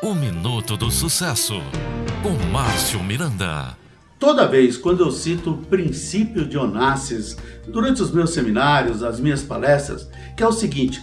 O Minuto do Sucesso, com Márcio Miranda. Toda vez quando eu cito o princípio de Onassis durante os meus seminários, as minhas palestras, que é o seguinte,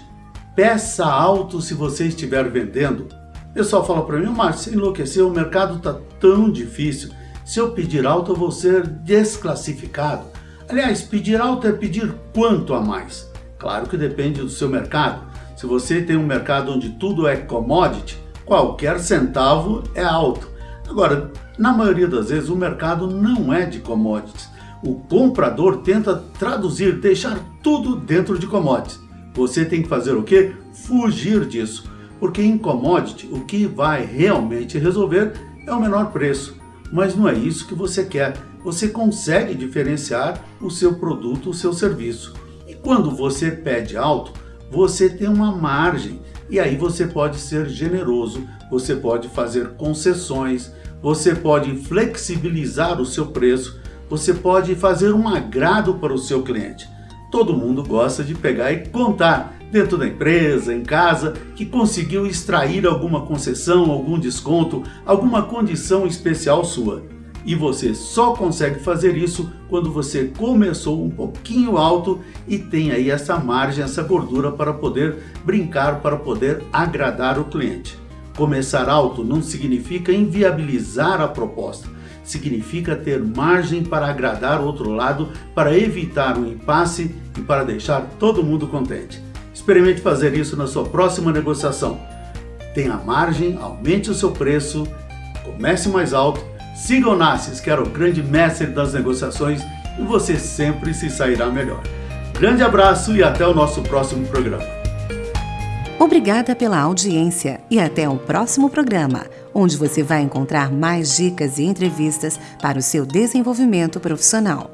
peça alto se você estiver vendendo. O pessoal fala para mim, Márcio, você enlouqueceu, o mercado está tão difícil, se eu pedir alto eu vou ser desclassificado. Aliás, pedir alto é pedir quanto a mais? Claro que depende do seu mercado. Se você tem um mercado onde tudo é commodity, qualquer centavo é alto. Agora, na maioria das vezes o mercado não é de commodities. O comprador tenta traduzir, deixar tudo dentro de commodities. Você tem que fazer o quê? Fugir disso. Porque em commodity o que vai realmente resolver é o menor preço. Mas não é isso que você quer. Você consegue diferenciar o seu produto, o seu serviço. E quando você pede alto, você tem uma margem e aí você pode ser generoso, você pode fazer concessões, você pode flexibilizar o seu preço, você pode fazer um agrado para o seu cliente. Todo mundo gosta de pegar e contar dentro da empresa, em casa, que conseguiu extrair alguma concessão, algum desconto, alguma condição especial sua. E você só consegue fazer isso quando você começou um pouquinho alto e tem aí essa margem, essa gordura para poder brincar, para poder agradar o cliente. Começar alto não significa inviabilizar a proposta, significa ter margem para agradar o outro lado, para evitar um impasse e para deixar todo mundo contente. Experimente fazer isso na sua próxima negociação. Tenha margem, aumente o seu preço, comece mais alto Siga o Nassis, que era o grande mestre das negociações, e você sempre se sairá melhor. Grande abraço e até o nosso próximo programa. Obrigada pela audiência e até o próximo programa, onde você vai encontrar mais dicas e entrevistas para o seu desenvolvimento profissional.